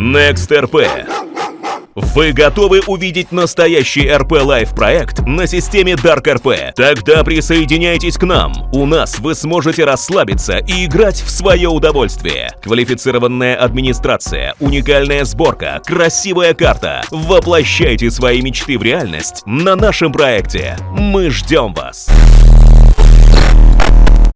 Next RP. Вы готовы увидеть настоящий RP Live проект на системе Dark RP? Тогда присоединяйтесь к нам. У нас вы сможете расслабиться и играть в свое удовольствие. Квалифицированная администрация, уникальная сборка, красивая карта. Воплощайте свои мечты в реальность на нашем проекте. Мы ждем вас.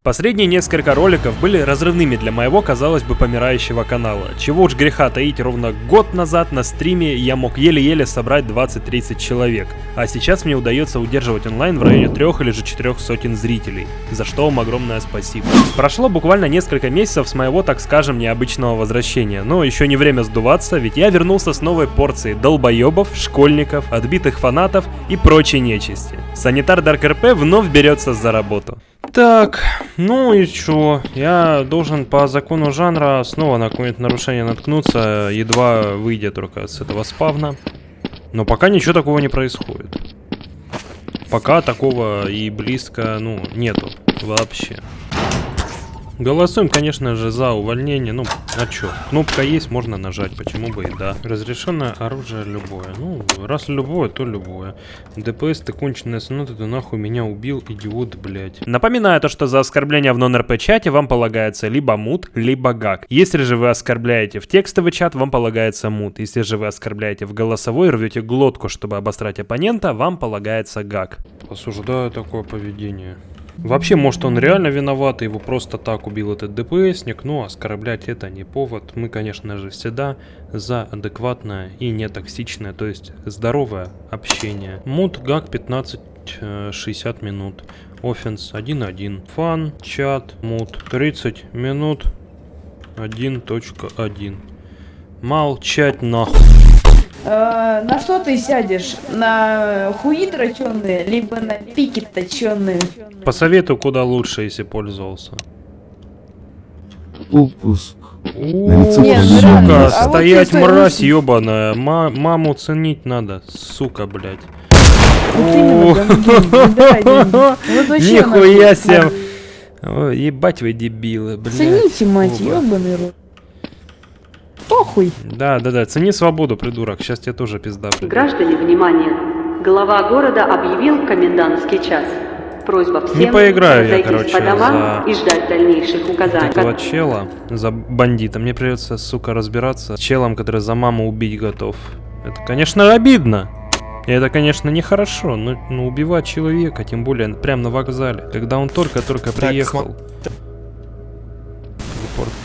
Последние несколько роликов были разрывными для моего, казалось бы, помирающего канала. Чего уж греха таить, ровно год назад на стриме я мог еле-еле собрать 20-30 человек, а сейчас мне удается удерживать онлайн в районе трех или же четырех сотен зрителей, за что вам огромное спасибо. Прошло буквально несколько месяцев с моего, так скажем, необычного возвращения, но еще не время сдуваться, ведь я вернулся с новой порцией долбоебов, школьников, отбитых фанатов и прочей нечисти. Санитар Dark RP вновь берется за работу. Так, ну и чё? Я должен по закону жанра снова на какое-нибудь нарушение наткнуться, едва выйдя только с этого спавна. Но пока ничего такого не происходит. Пока такого и близко, ну, нету вообще. Голосуем, конечно же, за увольнение. Ну, а чё? Кнопка есть, можно нажать, почему бы и да. Разрешенное оружие любое. Ну, раз любое, то любое. ДПС, ты конченая соната, ты нахуй меня убил, идиот, блядь. Напоминаю то, что за оскорбление в нон-РП чате вам полагается либо мут, либо гак. Если же вы оскорбляете в текстовый чат, вам полагается мут. Если же вы оскорбляете в голосовой, рвете глотку, чтобы обострать оппонента, вам полагается гак. Осуждаю такое поведение. Вообще, может он реально виноват, его просто так убил этот ДПСник, но оскорблять это не повод. Мы, конечно же, всегда за адекватное и нетоксичное, то есть здоровое общение. Мут гак 15 60 минут. Офенс 1.1. Фан, чат, мут 30 минут 1.1. Молчать нахуй. Э, на что ты сядешь? На хуи точеные, либо на пики точеные? Посоветую, куда лучше, если пользовался. Упуск. Нет, сука. А вот стоять чувствую, мразь ебаная. Ма- маму ценить надо, сука, блядь. Вот. Вот Нихуя себе. Ебать вы дебилы, блядь. Цените, мать, ебаный рот. Похуй. Да, да, да, цени свободу, придурок. Сейчас тебе тоже пизда придет. Граждане, внимание! Глава города объявил комендантский час. Просьба всем Не поиграю я, короче, по домам за и ждать дальнейших указаний. Этого чела за бандита. Мне придется, сука, разбираться с челом, который за маму убить готов. Это, конечно, обидно. И это, конечно, нехорошо, но, но убивать человека, тем более прямо на вокзале, когда он только-только приехал. Телепорт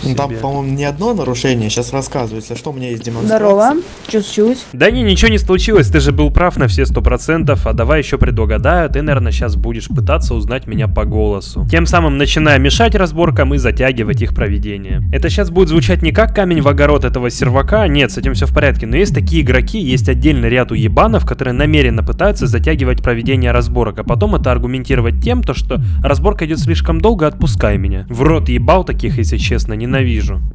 Ну, Там, себе. по-моему, не одно нарушение, сейчас рассказывается, что у меня есть демонстрация. Здорово. Случилось? Да не, ничего не случилось, ты же был прав на все сто процентов, а давай еще предугадаю, ты, наверное, сейчас будешь пытаться узнать меня по голосу. Тем самым начиная мешать разборкам и затягивать их проведение. Это сейчас будет звучать не как камень в огород этого сервака, нет, с этим все в порядке, но есть такие игроки, есть отдельный ряд уебанов, которые намеренно пытаются затягивать проведение разборок, а потом это аргументировать тем, то, что разборка идет слишком долго, отпускай меня. В рот ебал таких, если честно, ненавижу.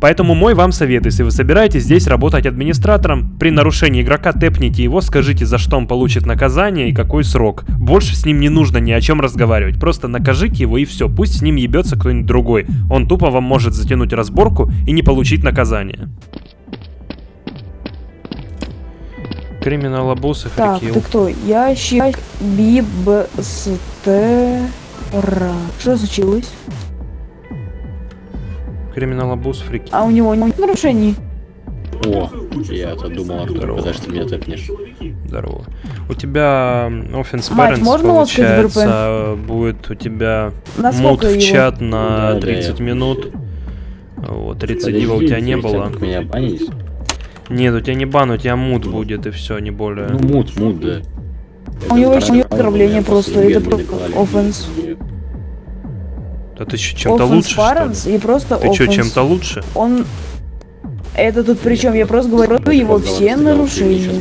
Поэтому мой вам совет, если вы собираетесь здесь работать администратором, при нарушении игрока тэпните его, скажите, за что он получит наказание и какой срок. Больше с ним не нужно ни о чем разговаривать, просто накажите его и все, пусть с ним ебется кто-нибудь другой. Он тупо вам может затянуть разборку и не получить наказание. Криминалобусы, Так, фрикил. ты кто? Ящик Бибстера. Что случилось? Криминалобус, фрикил. А у него нет нарушений? О, я-то думал, Артур, Здорово. когда ты меня тэпнешь. Здорово. У тебя Offense Мать, Parents, можно получается, будет у тебя мут в его? чат на Да, да, 30 я- минут. Вот, рецидива у тебя не было. меня банить? Нет, у тебя не бан, у тебя мут будет и все, не более. Ну, мут, мут, да. У него еще нет меня просто, это клали. offense. Да ты чем-то лучше, что ли? и просто Ты что, чем-то лучше? Он... Это тут причем, я просто говорю его все нарушения.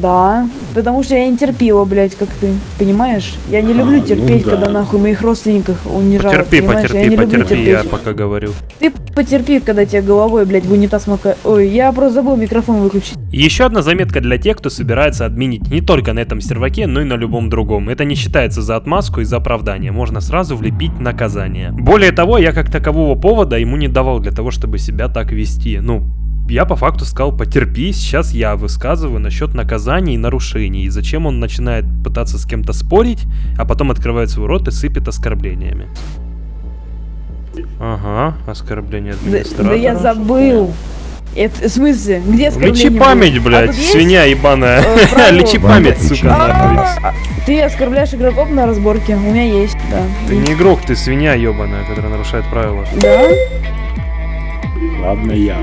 Да, потому что я не терпила, блядь, как ты. Понимаешь? Я не люблю А, терпеть, ну да. когда нахуй моих родственников унижают. Потерпи, понимаешь? я потерпи, люблю потерпи, я терпеть. пока говорю. Ты потерпи, когда тебя головой, блядь, в унитаз макает. Ой, я просто забыл микрофон выключить. Еще одна заметка для тех, кто собирается админить не только на этом серваке, но и на любом другом. Это не считается за отмазку и за оправдание, можно сразу влепить наказание. Более того, я как такового повода ему не давал для того, чтобы себя так вести. Ну, я по факту сказал, потерпи, сейчас я высказываю насчет наказаний и нарушений. И зачем он начинает пытаться с кем-то спорить, а потом открывает свой рот и сыпет оскорблениями. Ага, оскорбление Да, администратора. да я забыл. Это, в смысле, где оскорбление Лечи память, А блядь, есть? свинья ебаная. Э? Лечи память, сука, нахуй. А, Ты оскорбляешь игроков на разборке. У меня есть, да. Ты не игрок, ты свинья ебаная, которая нарушает правила. Да? Ладно, я.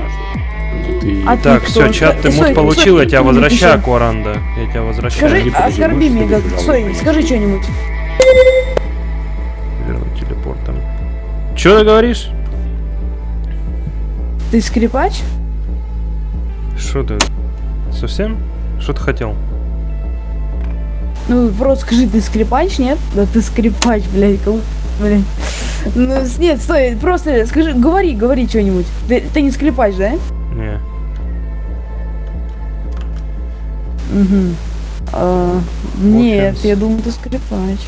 Ты... А Так, кто? все, чат, ты мут получил, я тебя возвращаю. Куаранда. Я тебя возвращаю. Скажи, оскорби меня, принести? скажи что-нибудь. Вернуть телепортом. Че ты говоришь? Ты скрипач? Что ты? Совсем? Что ты хотел? Ну, просто скажи, ты скрипач, нет? Да ты скрипач, блядь, кому... Блядь. Ну, нет, стой, просто скажи, говори, говори что-нибудь. Ты, ты не скрипач, да? Не. Угу. А, нет, я думал, ты скрипач.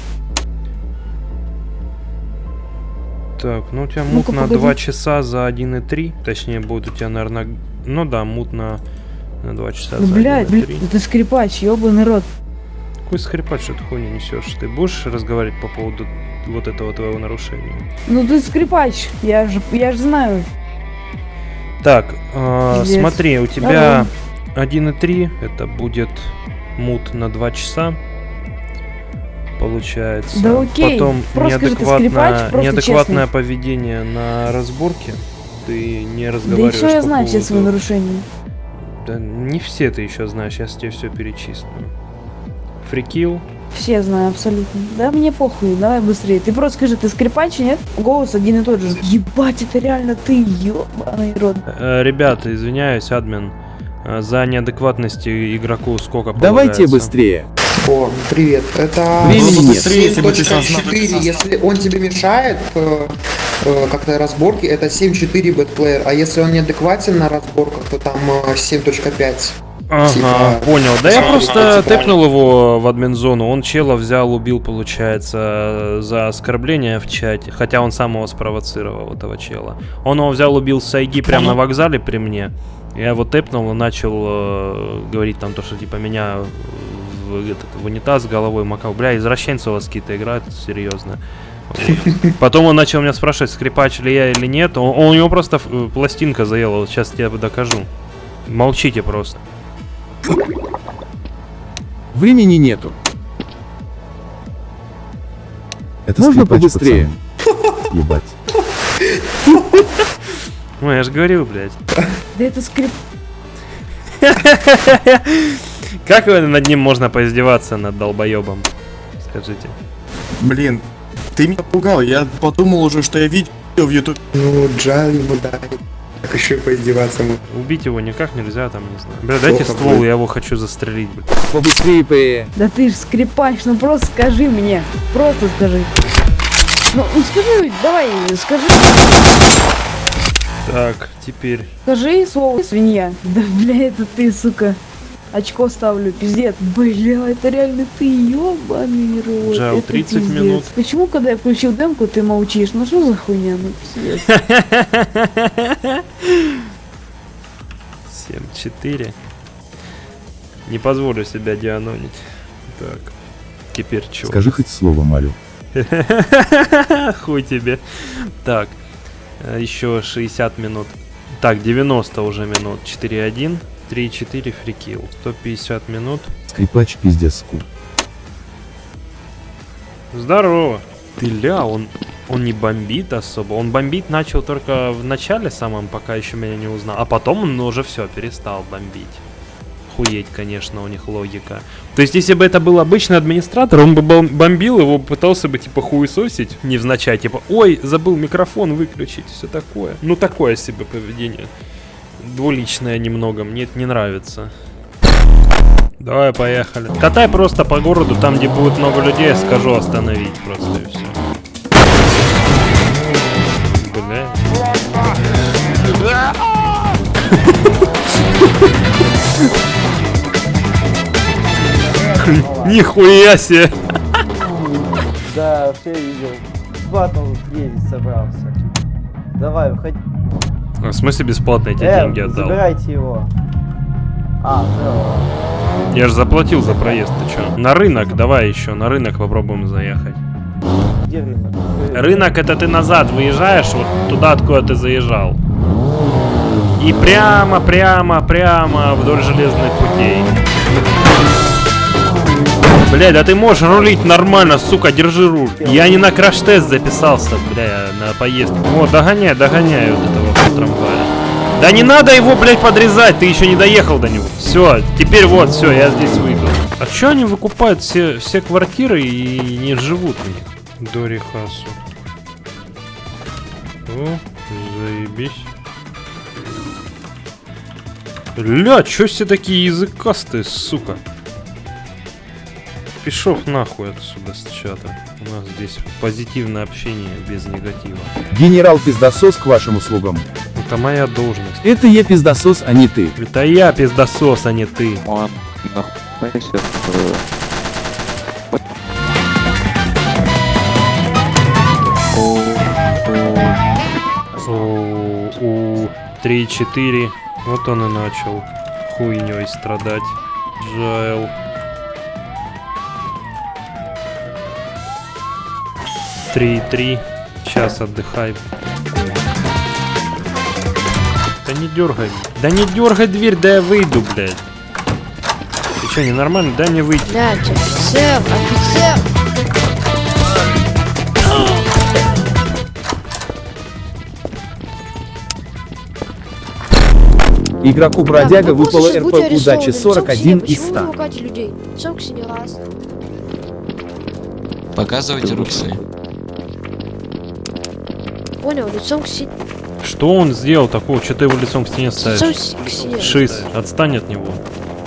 Так, ну у тебя мут Ну-ка, на погоди. 2 часа за 1,3. Точнее, будет у тебя, наверное... Ну да, мут на, на 2 часа Ну, за блядь, 1,3. блядь, да ты скрипач, ебаный рот. Какой скрипач, что ты хуйню несешь? Ты будешь разговаривать по поводу вот этого твоего нарушения? Ну ты скрипач, я же, я же знаю. Так, э, смотри, у тебя 1,3, это будет мут на 2 часа. Получается. Да окей, Потом просто скажи, ты неадекватное, скрипач, просто неадекватное честный. поведение на разборке. Ты не Да и разговариваешь все я знаю, все свои поводу- нарушения. Да не все ты еще знаешь, я тебе все перечислю. Фрикил. Все знаю, абсолютно. Да мне похуй, давай быстрее. Ты просто скажи, ты скрипач, нет? Голос один и тот же. Ебать, это реально ты, ебаный рот. Э, ребята, извиняюсь, админ. э, За неадекватность игроку сколько Давайте полагается? быстрее. О, привет. Это Времени нет. Быстрее, если бы ты сам знал. 7.4. Если он тебе мешает э, э, как-то разборки, это 7.4 бэтплеер. А если он неадекватен на разборках, то там э, 7.5. Ага, Типа, понял. Да я смотри, просто типа- тэпнул его в админ-зону. Он чела взял, убил, получается, за оскорбление в чате. Хотя он сам его спровоцировал, этого чела. Он его взял, убил с Айги прямо на вокзале при мне. Я его тэпнул и начал э, говорить там то, что типа меня в, этот, в унитаз головой макал. Бля, извращенцы у вас какие-то играют, серьезно. Потом он начал меня спрашивать, скрипач ли я или нет. Он, он- у него просто э, пластинка заела, вот сейчас тебе докажу. Молчите просто. Времени нету. Это Можно скрипач, побыстрее? пацан. Ебать. Ну, я же говорил, блядь. Да это скрип... Как над ним можно поиздеваться, над долбоебом? Скажите. Блин, ты меня пугал, я подумал уже, что я видео в YouTube. Ну, жаль ему, да. Как еще и поиздеваться ему. Убить его никак нельзя, там, не знаю. Бля, дайте ствол, будет. я его хочу застрелить, блядь. Побыстрее, П. Да ты ж скрипач, ну просто скажи мне. Просто скажи. Ну, ну скажи, давай, скажи. Так, теперь. Скажи слово свинья. Да бля, это ты, сука. Очко ставлю, пиздец. Бля, это реально ты, ёбаный рот. Jail, это 30 пиздец. минут. Почему, когда я включил демку, ты молчишь? Ну что за хуйня, ну пиздец. 7-4. Не позволю себя дианонить. Так. Теперь чё? Скажи хоть слово, Марю. Хуй тебе. Так. э, Еще 60 минут. Так, 90 уже минут. 4-1. 3-4 фрикил. 150 минут. Скрипач пиздец скул. Здорово. Ты ля, он, он не бомбит особо. Он бомбить начал только в начале самом, пока еще меня не узнал. А потом он уже все, перестал бомбить. Хуеть, конечно, у них логика. То есть, если бы это был обычный администратор, он бы бом- бомбил его, пытался бы, типа, хуесосить, невзначай, типа, ой, забыл микрофон выключить, все такое. Ну, такое себе поведение. Двуличное немного, мне это не нравится. Давай, поехали. Катай просто по городу, там, где будет много людей, я скажу остановить просто и все. Бля. Нихуя себе! Да, все видел. Батл ездить собрался. Давай, выходи. В смысле бесплатно эти Э, деньги отдал? забирайте его. А, все. Я же заплатил за проезд, ты чё? На рынок, давай еще, на рынок попробуем заехать. Где рынок? Вы- Рынок это ты назад выезжаешь, вот туда, откуда ты заезжал. И прямо, прямо, прямо вдоль железных путей. Бля, да ты можешь рулить нормально, сука, держи руль. Я не на краш-тест записался, бля, на поездку. Вот, догоняй, догоняй вот этого трамвая. Да не надо его, блядь, подрезать, ты еще не доехал до него. Все, теперь вот, все, я здесь выйду. А че они выкупают все, все квартиры и не живут в них? Дори Хасу. О, заебись. Ля, чё все такие языкастые, сука? Пишов нахуй отсюда с чата. У нас здесь позитивное общение без негатива. Генерал пиздосос к вашим услугам. Это моя должность. Это я пиздосос, а не ты. Это я пиздосос, а не ты. Он у, 3-4. Вот он и начал хуйней страдать. Джайл. Три три. Сейчас отдыхай. Да не дергай. Да не дергай дверь, да я выйду, блядь. Ты что, ненормально? Дай мне выйти. Блядь, офицер, офицер! Игроку бродяга Бля, выпало РП удачи арестованы. 41 Почему из вы 100. ругаете людей? Сам не раз. Показывайте руки свои. Понял, лицом к стене. Что он сделал такого? Что ты его лицом к стене ставишь? Лицом к стене. Шиз, отстань от него.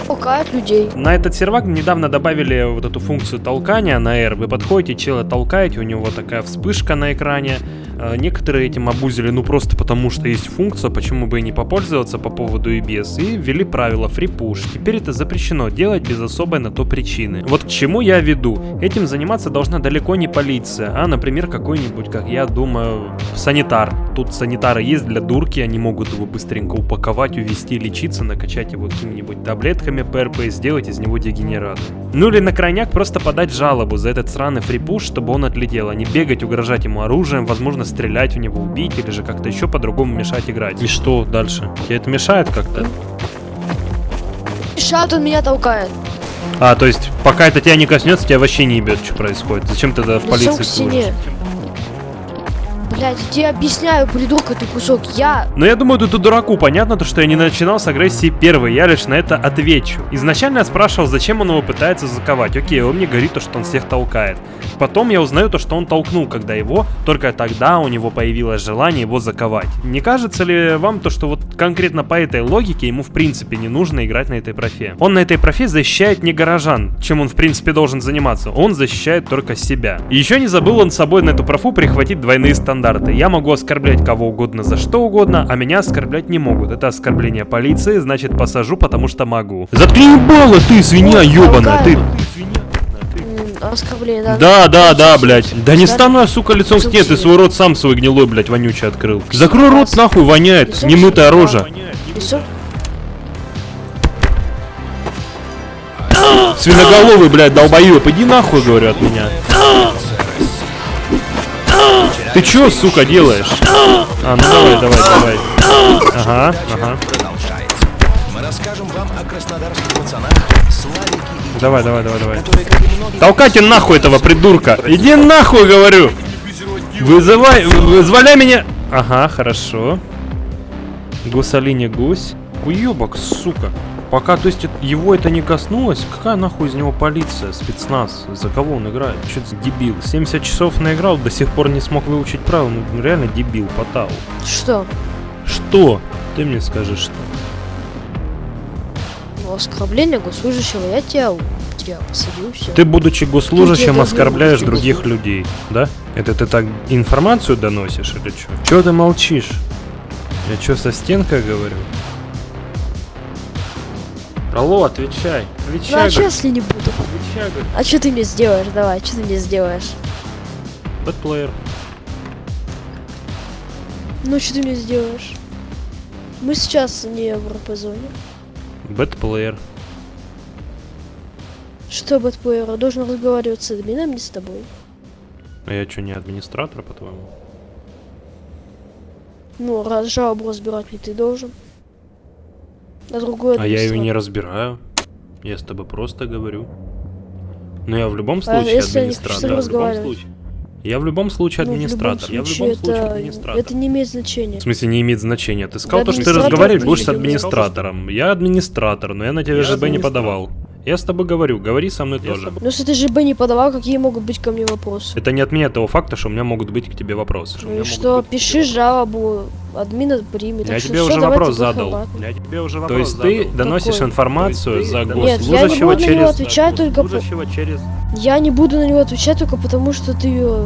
Пугает людей. На этот сервак недавно добавили вот эту функцию толкания на R. Вы подходите, чела толкаете, у него такая вспышка на экране. Э, Некоторые этим обузили, ну просто потому что есть функция, почему бы и не попользоваться по поводу EBS. И ввели правило free push. Теперь это запрещено делать без особой на то причины. Вот к чему я веду. Этим заниматься должна далеко не полиция, а, например, какой-нибудь, как я думаю, санитар. Тут санитары есть для дурки, они могут его быстренько упаковать, увести, лечиться, накачать его какими-нибудь таблетками ПРП и сделать из него дегенератор. Ну или на крайняк просто подать жалобу за этот сраный фрипуш, чтобы он отлетел, а не бегать, угрожать ему оружием, возможно стрелять в него, убить или же как-то еще по-другому мешать играть. И что дальше? Тебе это мешает как-то? Шат он меня толкает. А, то есть, пока это тебя не коснется, тебя вообще не ебет, что происходит. Зачем ты тогда в Лицом полицию к стене. Блядь, я тебе объясняю, придурка ты кусок. Я Но я думаю, тут дураку понятно, то, что я не начинал с агрессии первый, я лишь на это отвечу. Изначально я спрашивал, зачем он его пытается заковать. Окей, он мне говорит то, что он всех толкает. Потом я узнаю то, что он толкнул, когда его, только тогда у него появилось желание его заковать. Не кажется ли вам то, что вот конкретно по этой логике ему в принципе не нужно играть на этой профе? Он на этой профе защищает не горожан, чем он в принципе должен заниматься, он защищает только себя. Еще не забыл он с собой на эту профу прихватить двойные стандарты. Я могу оскорблять кого угодно за что угодно, а меня оскорблять не могут. Это оскорбление полиции, значит посажу, потому что могу. Заткни ебало, ты свинья ебаная, ты... оскорбление, да? Да, да, да, блядь. Да не стану я, сука, лицом к стене, ты свой рот сам свой гнилой, блядь, вонючий открыл. Закрой рот, нахуй, воняет, немытая рожа. Свиноголовый, блядь, долбоёб, иди нахуй, говорю, от меня. Ты чё, сука, делаешь? А, ну давай, давай, давай. Ага, ага. Давай, давай, давай, давай. Толкайте нахуй этого придурка. Иди нахуй, говорю. Вызывай, вызволяй меня. Ага, хорошо. Гусалине гусь. Уебок, сука. Пока, то есть, его это не коснулось, какая нахуй из него полиция, спецназ? За кого он играет? Что за дебил? 70 часов наиграл, до сих пор не смог выучить правила. Ну, реально дебил, потал. Что? Что? Ты мне скажи, что? Ну, оскорбление госслужащего, я тебя, тебя посадил, все. Ты, будучи госслужащим, я оскорбляешь других людей, да? Это ты так информацию доносишь или что? Чего ты молчишь? Я что, со стенкой говорю? Алло, отвечай. Ну, Отвечай, а что, если не буду? Отвечай. А что ты мне сделаешь? Давай, что ты мне сделаешь? Бэтплеер. Ну, что ты мне сделаешь? Мы сейчас не в РП-зоне. Бэтплеер. Что бэтплеер? Должен разговаривать с админом, не с тобой. А я что, не администратор, по-твоему? Ну, раз жалобу разбирать не ты должен. А другой А я ее не администратор. разбираю. Я с тобой просто говорю. Но я в любом А случае я с администратор. тобой в любом случае. Я в любом случае Ну, в любом администратор. я в случае любом случае это, администратор. это не имеет значения. В смысле не имеет значения. Ты сказал, Да, то, что ты администратор разговаривать будешь с администратором. Я администратор, но я на тебя Я ЖБ не администратор. подавал. Я с тобой говорю, говори со мной тоже. Ну, если ты ЖБ не подавал, какие могут быть ко мне вопросы? Это не отменяет того факта, что у меня могут быть к тебе вопросы. что Ну меня и что, пиши жалобу, админ примет. Я тебе уже вопрос задал. Я тебе уже вопрос То есть ты доносишь информацию за Нет, я не госслужащего буду на него через... отвечать только по- госслужащего через... Я не буду на него отвечать только потому, что ты э,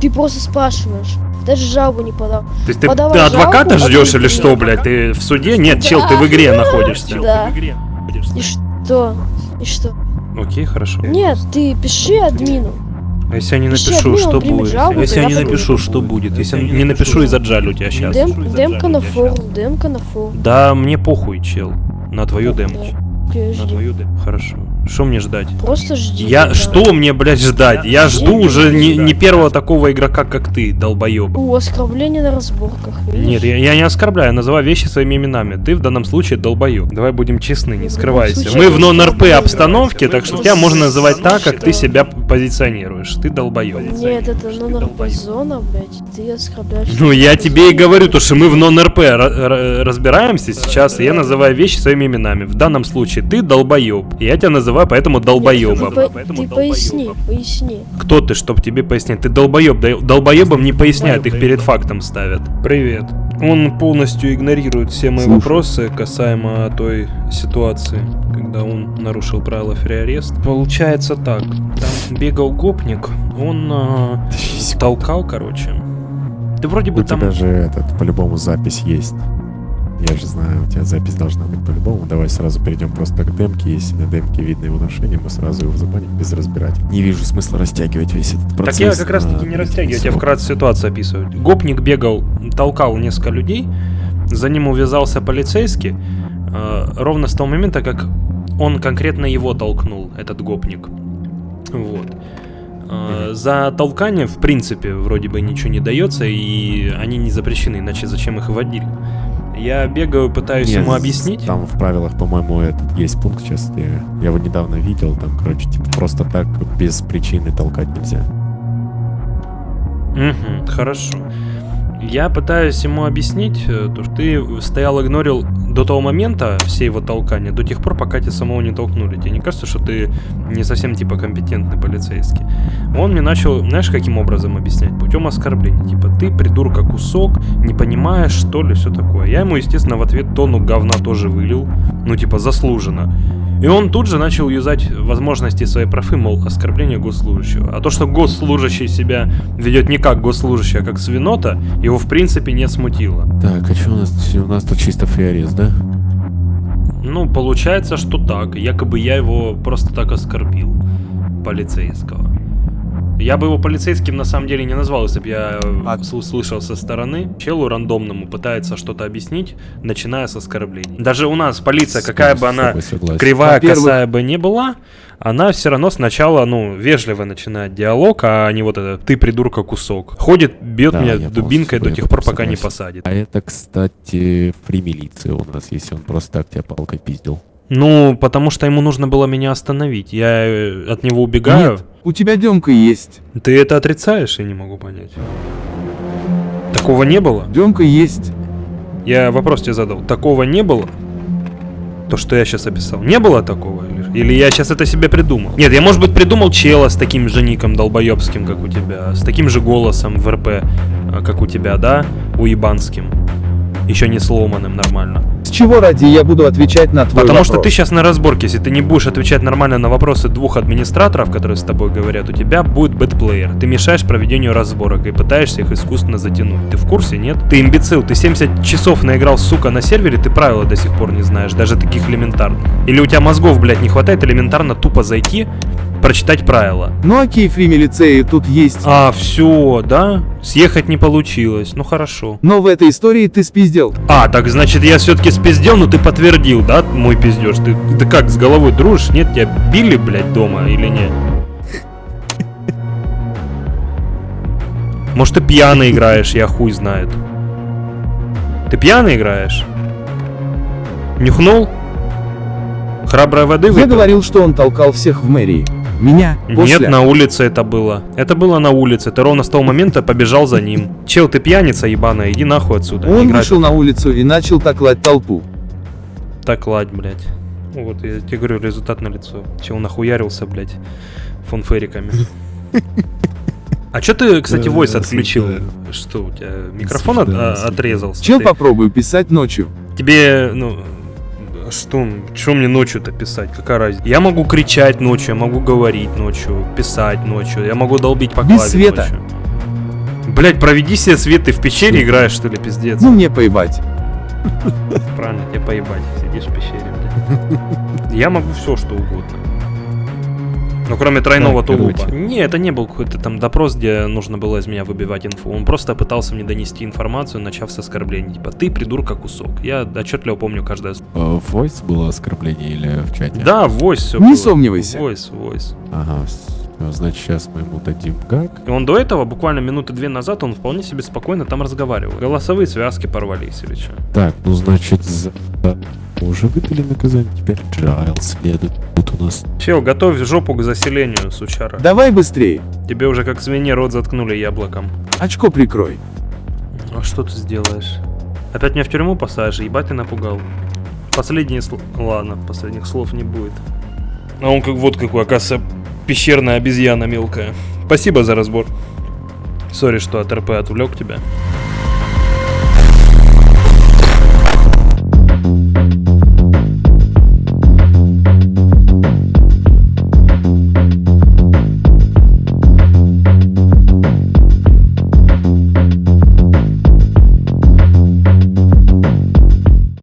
ты просто спрашиваешь. Даже жалобу не подал. То есть ты, Подавай ты адвоката жалобу, ждешь или что, блядь? Ты в суде? Нет, чел, ты в игре находишься. Да. И что? И что? Окей, хорошо. Нет, ты пиши админу. А если я не Пиши напишу, админу, что будет? жалобу, Если я не напишу, что будет? Если я не напишу и заджалю тебя сейчас. Дем, демка на форум, демка на форум. Да, мне похуй, чел. На твою демку. На твою демку. Хорошо. Что мне ждать? Просто жди. Я да. что мне, блядь, ждать? Я жду жди, уже не, не первого такого игрока, как ты, долбоеб. У, оскорбление на разборках. видишь? Нет, я, я не оскорбляю, я называю вещи своими именами. Ты в данном случае долбоеб. Давай будем честны, не скрывайся. случае Мы я в нон-РП обстановке, так что тебя можно называть так, как ты себя позиционируешь. Ты долбоеб. Нет, это нон зона, блядь. Ты оскорбляешь. Ну, я тебе и говорю, то, что мы в нон-РП ра- ра- разбираемся сейчас, и я называю вещи своими именами. В данном случае ты долбоеб. Я тебя называю поэтому долбоебом. Ты, по- ты поясни, поясни. Кто ты, чтоб тебе пояснять? Ты долбоеб. Долбоебам не поясняют, их перед фактом ставят. Привет. Он полностью игнорирует все мои Слушай. вопросы касаемо той ситуации, когда он нарушил правила фриарест. Получается так. Там бегал гопник, он а, толкал, короче. Ты вроде бы У там... тебя же этот, по-любому запись есть. Я же знаю, у тебя запись должна быть по-любому. Давай сразу перейдем просто к демке. Если на демке видно его нарушение, мы сразу его забаним без разбирать. Не вижу смысла растягивать весь этот Так процесс. я как раз таки не растягиваю, я вкратце ситуацию описываю. Гопник бегал, толкал несколько людей, за ним увязался полицейский, э, ровно с того момента, как он конкретно его толкнул, этот гопник. Вот. Э, За толкание, в принципе, вроде бы ничего не дается, и они не запрещены, иначе зачем их вводили? Я бегаю, пытаюсь Нет, ему объяснить. Там в правилах, по-моему, этот есть пункт, сейчас я, я его недавно видел, там, короче, типа просто так без причины толкать нельзя. Угу, хорошо. Я пытаюсь ему объяснить, э, то, что ты стоял, игнорил до того момента все его толкания, до тех пор, пока тебя самого не толкнули. Тебе не кажется, что ты не совсем типа компетентный полицейский? Он мне начал, знаешь, каким образом объяснять? Путем оскорбления. Типа, ты придурка кусок, не понимаешь, что ли, все такое. Я ему, естественно, в ответ тону говна тоже вылил. Ну, типа, заслуженно. И он тут же начал юзать возможности своей профы, мол, оскорбление госслужащего. А то, что госслужащий себя ведет не как госслужащий, а как свинота, его в принципе не смутило. Так, а что у нас? У нас тут чисто фриарез, да? Ну, получается, что так. Якобы я его просто так оскорбил. Полицейского. Я бы его полицейским на самом деле не назвал, если бы я э, с- услышал со стороны. Челу рандомному пытается что-то объяснить, начиная с оскорблений. Даже у нас полиция, какая бы с она тобой согласен. кривая, косая бы не была, она все равно сначала, ну, вежливо начинает диалог, а не вот это «ты придурка кусок». Ходит, бьет Да, меня дубинкой до тех пор, пока не согласен. посадит. А это, кстати, фри милиция у нас, если он просто так тебя палкой пиздил. Ну, потому что ему нужно было меня остановить. Я э, от него убегаю. Нет, у тебя Демка есть. Ты это отрицаешь, я не могу понять. Такого не было? Демка есть. Я вопрос тебе задал. Такого не было? То, что я сейчас описал. Не было такого? Или, я сейчас это себе придумал? Нет, я, может быть, придумал чела с таким же ником долбоебским, как у тебя. С таким же голосом в РП, э, как у тебя, да? Уебанским. Еще не сломанным нормально. С чего ради я буду отвечать на твой Потому вопрос? что ты сейчас на разборке, если ты не будешь отвечать нормально на вопросы двух администраторов, которые с тобой говорят, у тебя будет бэтплеер. Ты мешаешь проведению разборок и пытаешься их искусственно затянуть. Ты в курсе, нет? Ты имбецил, ты 70 часов наиграл, сука, на сервере, ты правила до сих пор не знаешь, даже таких элементарных. Или у тебя мозгов, блядь, не хватает элементарно тупо зайти, прочитать правила. Ну окей, фри милицеи тут есть. А, все, да? Съехать не получилось. Ну хорошо. Но в этой истории ты спиздел. А, так значит я все-таки спиздел, но ты подтвердил, да, мой пиздеж? Ты, ты как, с головой дружишь? Нет, тебя били, блядь, дома или нет? Может ты пьяный играешь, я хуй знает. Ты пьяный играешь? Нюхнул? Храброй воды Я выпил? говорил, что он толкал всех в мэрии. Меня после... Нет, на улице это было. Это было на улице. Ты ровно с того момента побежал за ним. Чел, ты пьяница ебаная, иди нахуй отсюда. Он Играй вышел на улицу и начал таклать толпу. Так, ладь, блядь. Ну Вот, я тебе говорю, результат на лицо. Чел нахуярился, блядь, фонфериками. А чё ты, кстати, войс отключил? Что, у тебя микрофон а, отрезался? Чел Ты- попробую писать ночью. Тебе, ну, что, что мне ночью-то писать? Какая разница? Я могу кричать ночью, я могу говорить ночью, писать ночью, я могу долбить по Без света. ночью. Блять, проведи себе свет, ты в пещере играешь, что ли, пиздец? Ну мне поебать. Правильно, тебе поебать, сидишь в пещере, блядь. Я могу все, что угодно. Ну, кроме тройного Так, тулупа. Не, это не был какой-то там допрос, где нужно было из меня выбивать инфу. Он просто пытался мне донести информацию, начав с оскорблений. Типа, ты придурка кусок. Я отчетливо помню каждое слово. Э, В voice было оскорбление или в чате? Да, войс все Не сомневайся. Войс, войс. Ага, всё, значит сейчас мы ему дадим гак. И он до этого, буквально минуты две назад, он вполне себе спокойно там разговаривал. Голосовые связки порвались или что. Так, ну значит за... Уже выдали наказание, теперь jail следует. Тут у нас... Чел, готовь жопу к заселению, сучара. Давай быстрее. Тебе уже как свинье рот заткнули яблоком. Очко прикрой. А что ты сделаешь? Опять меня в тюрьму посадишь? Ебать ты напугал. Последние слова... Ладно, последних слов не будет. А он как вот какой, оказывается, пещерная обезьяна мелкая. Спасибо за разбор. Сори, что от РП отвлек тебя.